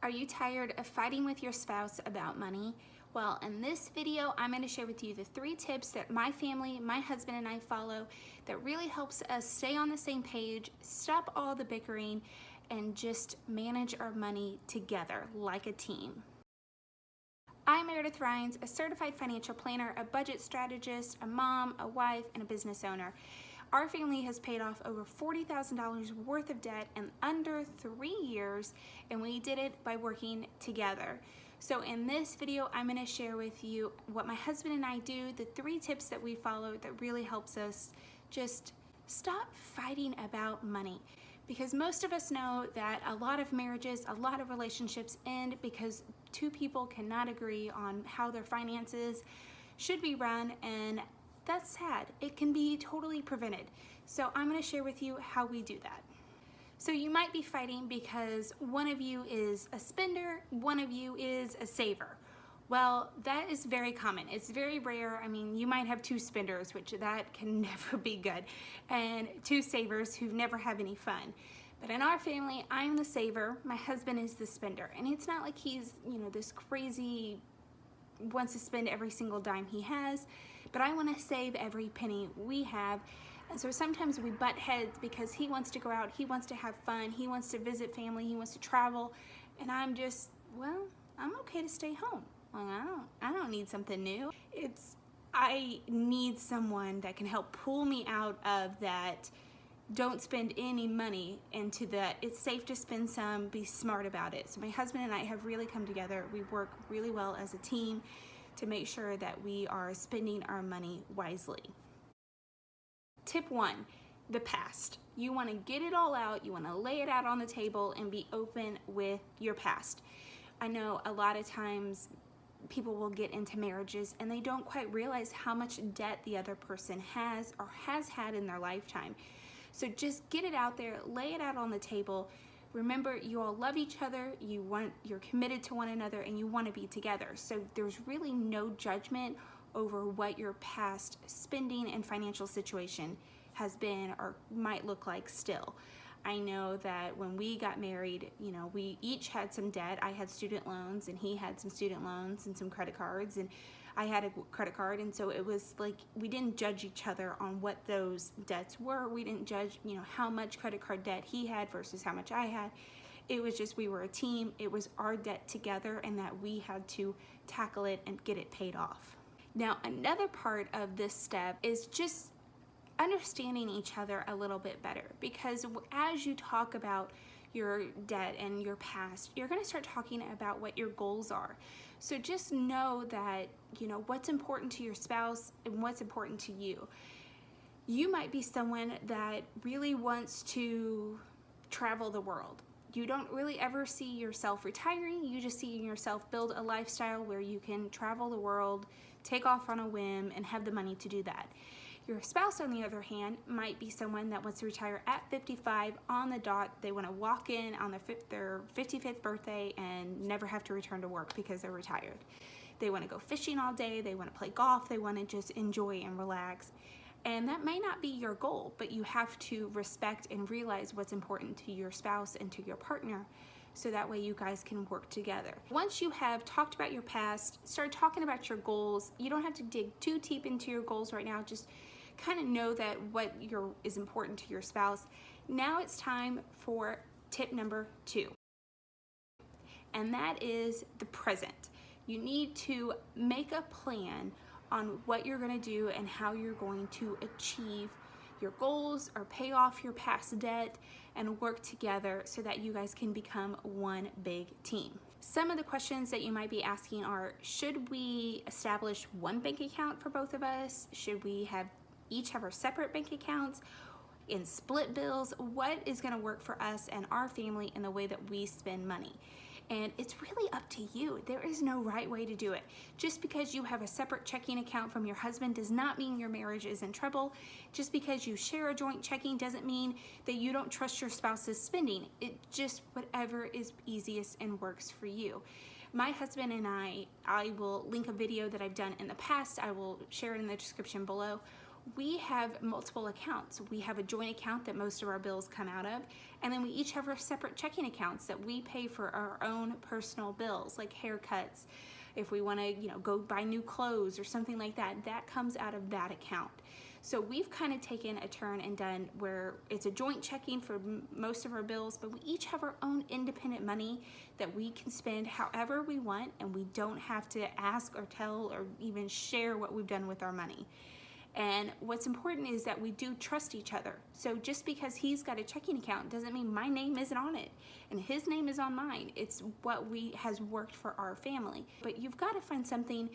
Are you tired of fighting with your spouse about money? Well, in this video, I'm gonna share with you the three tips that my family, my husband and I follow that really helps us stay on the same page, stop all the bickering, and just manage our money together like a team. I'm Meredith Rhines, a certified financial planner, a budget strategist, a mom, a wife, and a business owner. Our family has paid off over $40,000 worth of debt in under three years, and we did it by working together. So in this video, I'm gonna share with you what my husband and I do, the three tips that we follow that really helps us just stop fighting about money. Because most of us know that a lot of marriages, a lot of relationships end because two people cannot agree on how their finances should be run and that's sad. It can be totally prevented. So I'm gonna share with you how we do that. So you might be fighting because one of you is a spender, one of you is a saver. Well, that is very common. It's very rare. I mean, you might have two spenders, which that can never be good, and two savers who never have any fun. But in our family, I'm the saver, my husband is the spender. And it's not like he's, you know, this crazy, wants to spend every single dime he has but I want to save every penny we have. And so sometimes we butt heads because he wants to go out, he wants to have fun, he wants to visit family, he wants to travel, and I'm just, well, I'm okay to stay home. Well, I don't, I don't need something new. It's, I need someone that can help pull me out of that don't spend any money into that it's safe to spend some be smart about it so my husband and I have really come together we work really well as a team to make sure that we are spending our money wisely. Tip one, the past. You wanna get it all out, you wanna lay it out on the table and be open with your past. I know a lot of times people will get into marriages and they don't quite realize how much debt the other person has or has had in their lifetime. So just get it out there, lay it out on the table, Remember, you all love each other, you want, you're committed to one another, and you want to be together. So there's really no judgment over what your past spending and financial situation has been or might look like still. I know that when we got married, you know, we each had some debt. I had student loans and he had some student loans and some credit cards and I had a credit card and so it was like we didn't judge each other on what those debts were. We didn't judge, you know, how much credit card debt he had versus how much I had. It was just we were a team. It was our debt together and that we had to tackle it and get it paid off. Now, another part of this step is just understanding each other a little bit better because as you talk about your debt and your past, you're gonna start talking about what your goals are. So just know that, you know, what's important to your spouse and what's important to you. You might be someone that really wants to travel the world. You don't really ever see yourself retiring, you just see yourself build a lifestyle where you can travel the world, take off on a whim, and have the money to do that. Your spouse, on the other hand, might be someone that wants to retire at 55 on the dot. They want to walk in on their, their 55th birthday and never have to return to work because they're retired. They want to go fishing all day. They want to play golf. They want to just enjoy and relax. And that may not be your goal, but you have to respect and realize what's important to your spouse and to your partner so that way you guys can work together. Once you have talked about your past, start talking about your goals. You don't have to dig too deep into your goals right now. Just kind of know that what your is important to your spouse. Now it's time for tip number two, and that is the present. You need to make a plan on what you're going to do and how you're going to achieve your goals or pay off your past debt and work together so that you guys can become one big team. Some of the questions that you might be asking are, should we establish one bank account for both of us? Should we have each have our separate bank accounts in split bills, what is gonna work for us and our family in the way that we spend money. And it's really up to you. There is no right way to do it. Just because you have a separate checking account from your husband does not mean your marriage is in trouble. Just because you share a joint checking doesn't mean that you don't trust your spouse's spending. It just whatever is easiest and works for you. My husband and I, I will link a video that I've done in the past. I will share it in the description below we have multiple accounts. We have a joint account that most of our bills come out of, and then we each have our separate checking accounts that we pay for our own personal bills, like haircuts. If we want to, you know, go buy new clothes or something like that, that comes out of that account. So we've kind of taken a turn and done where it's a joint checking for most of our bills, but we each have our own independent money that we can spend however we want, and we don't have to ask or tell or even share what we've done with our money. And what's important is that we do trust each other. So just because he's got a checking account doesn't mean my name isn't on it and his name is on mine. It's what we has worked for our family. But you've got to find something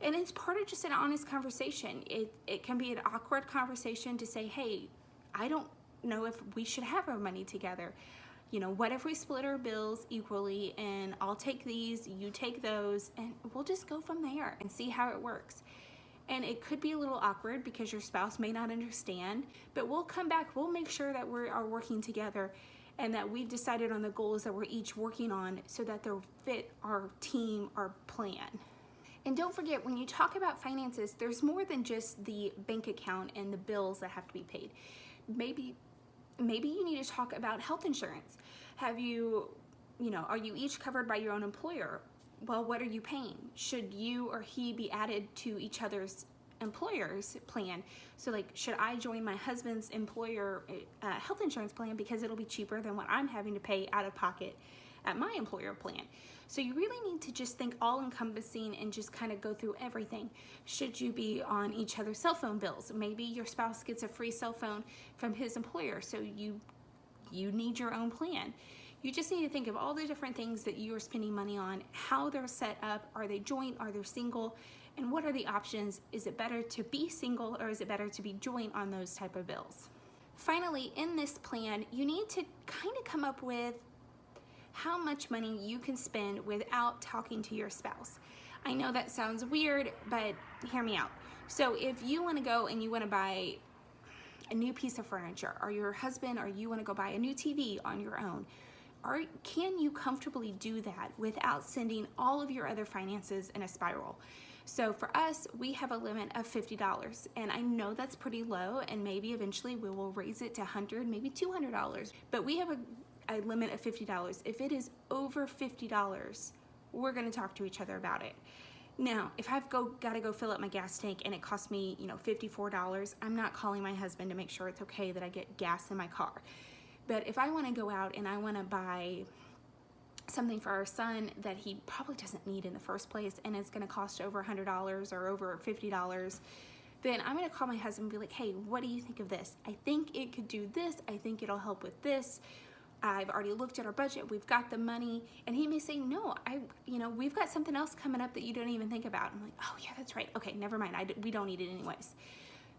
and it's part of just an honest conversation. It, it can be an awkward conversation to say, hey, I don't know if we should have our money together. You know, what if we split our bills equally and I'll take these, you take those, and we'll just go from there and see how it works and it could be a little awkward because your spouse may not understand, but we'll come back, we'll make sure that we are working together and that we've decided on the goals that we're each working on so that they'll fit our team, our plan. And don't forget, when you talk about finances, there's more than just the bank account and the bills that have to be paid. Maybe, maybe you need to talk about health insurance. Have you, you know, are you each covered by your own employer? Well, what are you paying? Should you or he be added to each other's employer's plan? So like, should I join my husband's employer uh, health insurance plan because it'll be cheaper than what I'm having to pay out of pocket at my employer plan? So you really need to just think all encompassing and just kind of go through everything. Should you be on each other's cell phone bills? Maybe your spouse gets a free cell phone from his employer, so you you need your own plan. You just need to think of all the different things that you are spending money on, how they're set up, are they joint, are they single, and what are the options? Is it better to be single or is it better to be joint on those type of bills? Finally, in this plan, you need to kind of come up with how much money you can spend without talking to your spouse. I know that sounds weird, but hear me out. So if you wanna go and you wanna buy a new piece of furniture, or your husband or you wanna go buy a new TV on your own, are, can you comfortably do that without sending all of your other finances in a spiral? So for us, we have a limit of $50 and I know that's pretty low and maybe eventually we will raise it to 100, maybe $200, but we have a, a limit of $50. If it is over $50, we're gonna talk to each other about it. Now, if I've go, gotta go fill up my gas tank and it costs me, you know, $54, I'm not calling my husband to make sure it's okay that I get gas in my car. But if I wanna go out and I wanna buy something for our son that he probably doesn't need in the first place and it's gonna cost over $100 or over $50, then I'm gonna call my husband and be like, hey, what do you think of this? I think it could do this. I think it'll help with this. I've already looked at our budget. We've got the money. And he may say, no, I, you know, we've got something else coming up that you don't even think about. I'm like, oh yeah, that's right. Okay, never mind. I, we don't need it anyways.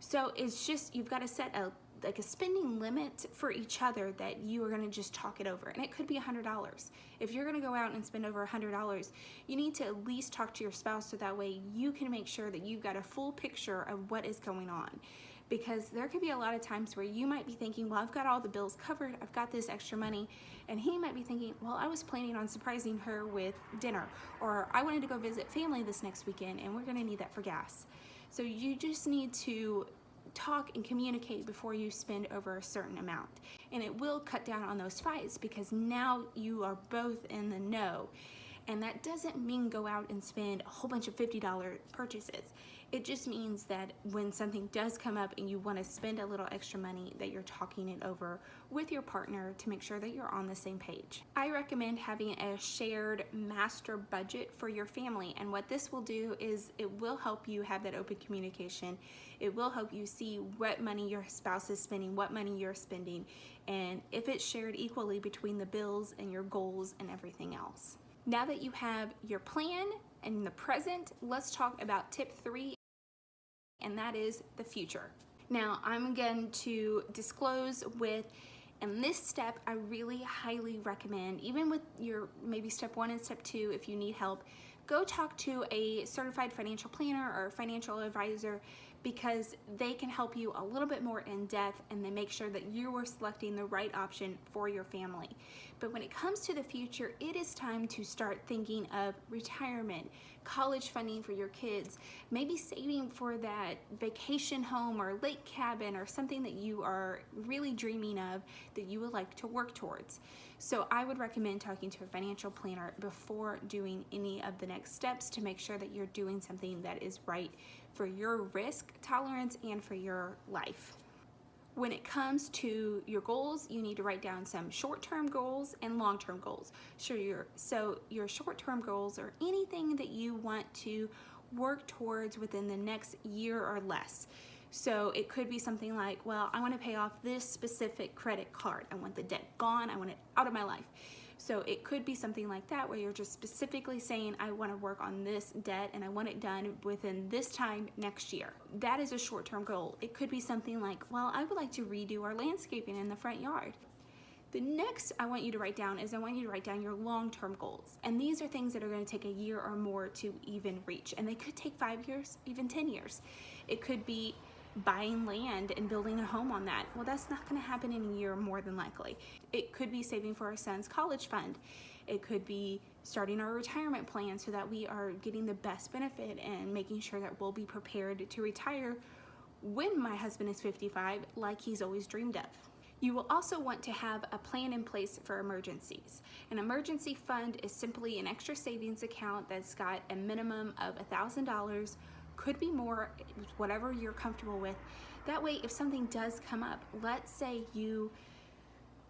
So it's just, you've got to set a like a spending limit for each other that you are going to just talk it over. And it could be a hundred dollars. If you're going to go out and spend over a hundred dollars you need to at least talk to your spouse so that way you can make sure that you've got a full picture of what is going on. Because there could be a lot of times where you might be thinking well I've got all the bills covered. I've got this extra money. And he might be thinking well I was planning on surprising her with dinner or I wanted to go visit family this next weekend and we're going to need that for gas. So you just need to talk and communicate before you spend over a certain amount. And it will cut down on those fights because now you are both in the know. And that doesn't mean go out and spend a whole bunch of $50 purchases. It just means that when something does come up and you want to spend a little extra money that you're talking it over with your partner to make sure that you're on the same page. I recommend having a shared master budget for your family and what this will do is it will help you have that open communication. It will help you see what money your spouse is spending, what money you're spending, and if it's shared equally between the bills and your goals and everything else. Now that you have your plan and the present, let's talk about tip three and that is the future. Now, I'm going to disclose with, and this step, I really highly recommend, even with your maybe step one and step two, if you need help, go talk to a certified financial planner or financial advisor because they can help you a little bit more in depth and they make sure that you are selecting the right option for your family. But when it comes to the future, it is time to start thinking of retirement, college funding for your kids, maybe saving for that vacation home or lake cabin or something that you are really dreaming of that you would like to work towards. So I would recommend talking to a financial planner before doing any of the next steps to make sure that you're doing something that is right for your risk tolerance and for your life. When it comes to your goals, you need to write down some short-term goals and long-term goals. So your, so your short-term goals are anything that you want to work towards within the next year or less. So it could be something like, well, I want to pay off this specific credit card. I want the debt gone. I want it out of my life. So it could be something like that where you're just specifically saying, I want to work on this debt and I want it done within this time next year. That is a short-term goal. It could be something like, well, I would like to redo our landscaping in the front yard. The next I want you to write down is I want you to write down your long-term goals. And these are things that are gonna take a year or more to even reach. And they could take five years, even 10 years. It could be buying land and building a home on that. Well, that's not gonna happen in a year more than likely. It could be saving for our son's college fund. It could be starting our retirement plan so that we are getting the best benefit and making sure that we'll be prepared to retire when my husband is 55 like he's always dreamed of. You will also want to have a plan in place for emergencies. An emergency fund is simply an extra savings account that's got a minimum of $1,000 could be more, whatever you're comfortable with. That way, if something does come up, let's say you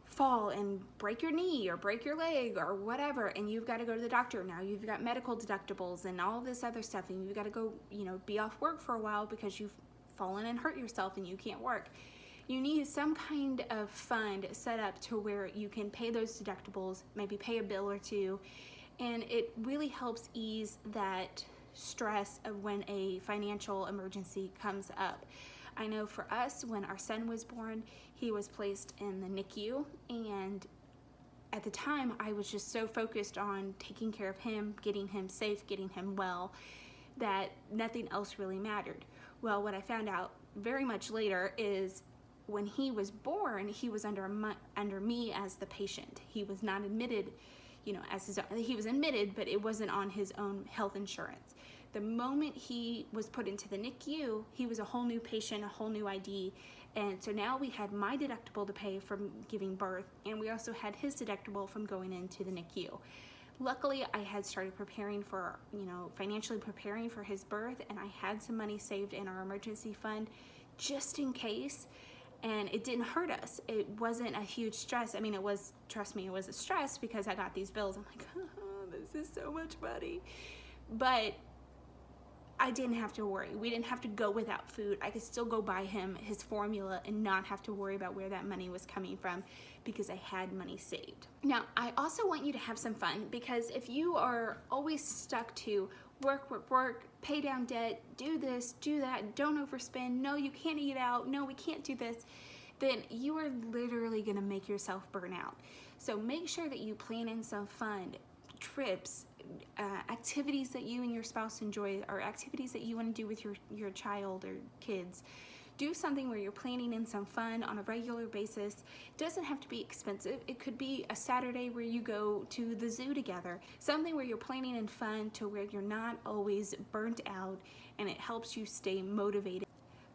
fall and break your knee or break your leg or whatever and you've got to go to the doctor now you've got medical deductibles and all this other stuff and you've got to go you know be off work for a while because you've fallen and hurt yourself and you can't work you need some kind of fund set up to where you can pay those deductibles maybe pay a bill or two and it really helps ease that stress of when a financial emergency comes up. I know for us, when our son was born, he was placed in the NICU and at the time I was just so focused on taking care of him, getting him safe, getting him well, that nothing else really mattered. Well, what I found out very much later is when he was born, he was under, under me as the patient. He was not admitted, you know, as his, he was admitted, but it wasn't on his own health insurance. The moment he was put into the NICU, he was a whole new patient, a whole new ID. And so now we had my deductible to pay from giving birth, and we also had his deductible from going into the NICU. Luckily, I had started preparing for, you know, financially preparing for his birth, and I had some money saved in our emergency fund just in case and it didn't hurt us. It wasn't a huge stress. I mean, it was, trust me, it was a stress because I got these bills. I'm like, oh, this is so much money. But I didn't have to worry. We didn't have to go without food. I could still go buy him his formula and not have to worry about where that money was coming from because I had money saved. Now, I also want you to have some fun because if you are always stuck to work, work, work, pay down debt, do this, do that, don't overspend, no, you can't eat out, no, we can't do this, then you are literally gonna make yourself burn out. So make sure that you plan in some fun, trips, uh, activities that you and your spouse enjoy or activities that you want to do with your, your child or kids. Do something where you're planning in some fun on a regular basis. It doesn't have to be expensive. It could be a Saturday where you go to the zoo together. Something where you're planning in fun to where you're not always burnt out and it helps you stay motivated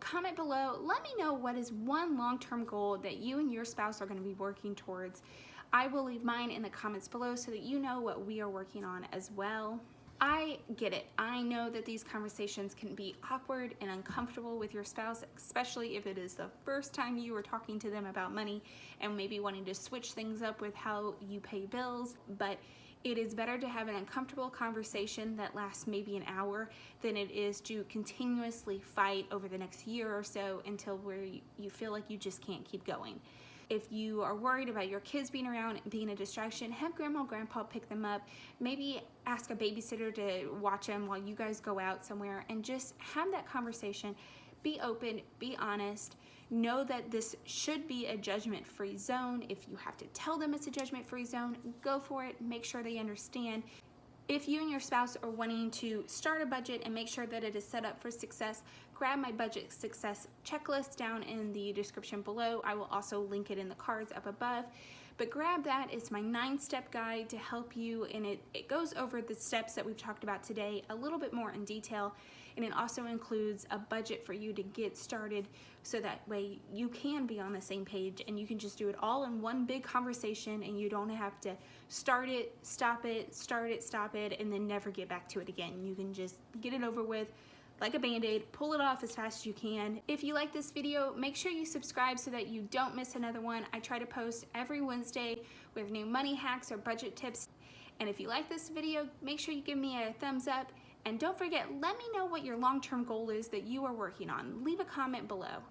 comment below. Let me know what is one long-term goal that you and your spouse are going to be working towards. I will leave mine in the comments below so that you know what we are working on as well. I get it. I know that these conversations can be awkward and uncomfortable with your spouse, especially if it is the first time you are talking to them about money and maybe wanting to switch things up with how you pay bills. But it is better to have an uncomfortable conversation that lasts maybe an hour than it is to continuously fight over the next year or so until where you feel like you just can't keep going. If you are worried about your kids being around and being a distraction, have grandma or grandpa pick them up. Maybe ask a babysitter to watch them while you guys go out somewhere and just have that conversation. Be open, be honest. Know that this should be a judgment-free zone. If you have to tell them it's a judgment-free zone, go for it. Make sure they understand. If you and your spouse are wanting to start a budget and make sure that it is set up for success, grab my budget success checklist down in the description below. I will also link it in the cards up above. but grab that. It's my nine step guide to help you and it, it goes over the steps that we've talked about today a little bit more in detail and it also includes a budget for you to get started so that way you can be on the same page and you can just do it all in one big conversation and you don't have to start it, stop it, start it, stop it, and then never get back to it again. You can just get it over with like a band-aid, pull it off as fast as you can. If you like this video, make sure you subscribe so that you don't miss another one. I try to post every Wednesday with new money hacks or budget tips. And if you like this video, make sure you give me a thumbs up and don't forget, let me know what your long-term goal is that you are working on. Leave a comment below.